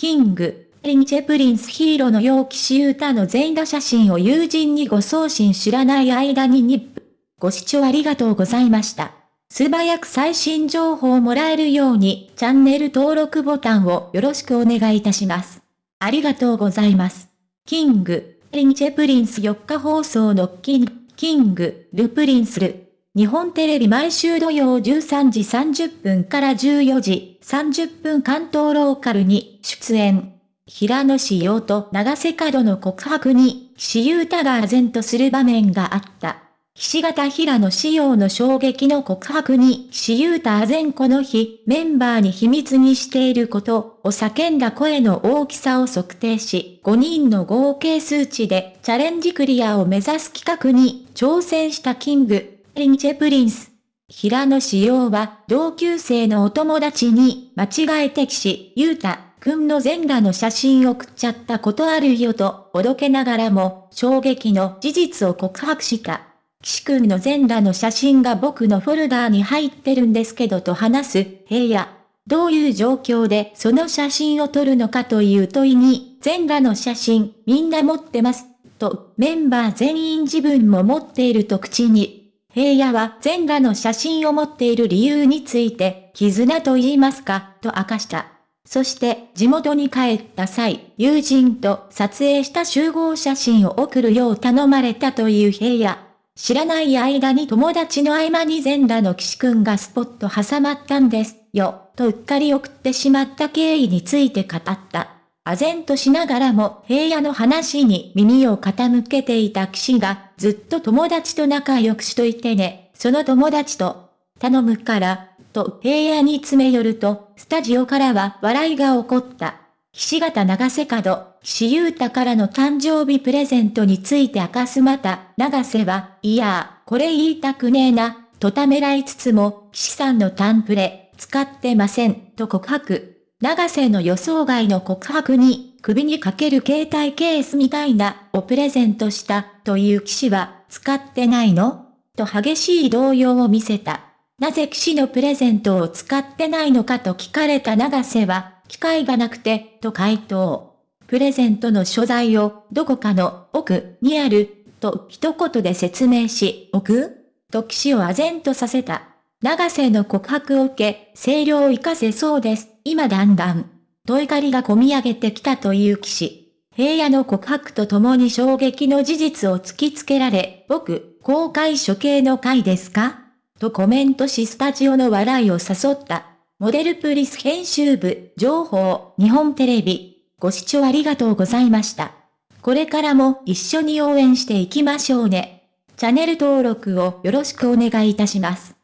キング、リンチェプリンスヒーローの陽気シユータの全裸写真を友人にご送信知らない間にニップ。ご視聴ありがとうございました。素早く最新情報をもらえるようにチャンネル登録ボタンをよろしくお願いいたします。ありがとうございます。キング、リンチェプリンス4日放送のキング、キング、ルプリンスル。日本テレビ毎週土曜13時30分から14時30分関東ローカルに出演。平野紫耀と永瀬廉の告白に、岸優太が唖然とする場面があった。岸形平野紫耀の衝撃の告白に、岸優太唖然この日、メンバーに秘密にしていることを叫んだ声の大きさを測定し、5人の合計数値でチャレンジクリアを目指す企画に挑戦した King & Prince。平野紫耀は同級生のお友達に間違えて岸優太くんの全裸の写真送っちゃったことあるよと、おどけながらも、衝撃の事実を告白した。岸くんの全裸の写真が僕のフォルダーに入ってるんですけどと話す、平野。どういう状況でその写真を撮るのかという問いに、全裸の写真、みんな持ってます。と、メンバー全員自分も持っていると口に。平野は全裸の写真を持っている理由について、絆と言いますか、と明かした。そして地元に帰った際、友人と撮影した集合写真を送るよう頼まれたという平野。知らない間に友達の合間に全裸の岸くんがスポット挟まったんですよ、とうっかり送ってしまった経緯について語った。唖然としながらも平野の話に耳を傾けていた岸がずっと友達と仲良くしといてね、その友達と頼むからと平野に詰め寄ると、スタジオからは笑いが起こった。岸形長瀬角、岸優太からの誕生日プレゼントについて明かすまた、長瀬は、いやこれ言いたくねえな、とためらいつつも、岸さんのタンプレ、使ってません、と告白。長瀬の予想外の告白に、首にかける携帯ケースみたいな、をプレゼントした、という騎士は、使ってないの？と激しい動揺を見せた。なぜ騎士のプレゼントを使ってないのか？と聞かれた長瀬は、機会がなくて、と回答。プレゼントの所在を、どこかの奥にある、と一言で説明し、奥？と騎士を唖然とさせた。長瀬の告白を受け、声量を活かせそうです。今だんだん。と怒りが込み上げてきたという騎士。平野の告白とともに衝撃の事実を突きつけられ、僕、公開処刑の回ですか？とコメントしスタジオの笑いを誘った。モデルプリス編集部、情報、日本テレビ。ご視聴ありがとうございました。これからも一緒に応援していきましょうね。チャンネル登録をよろしくお願いいたします。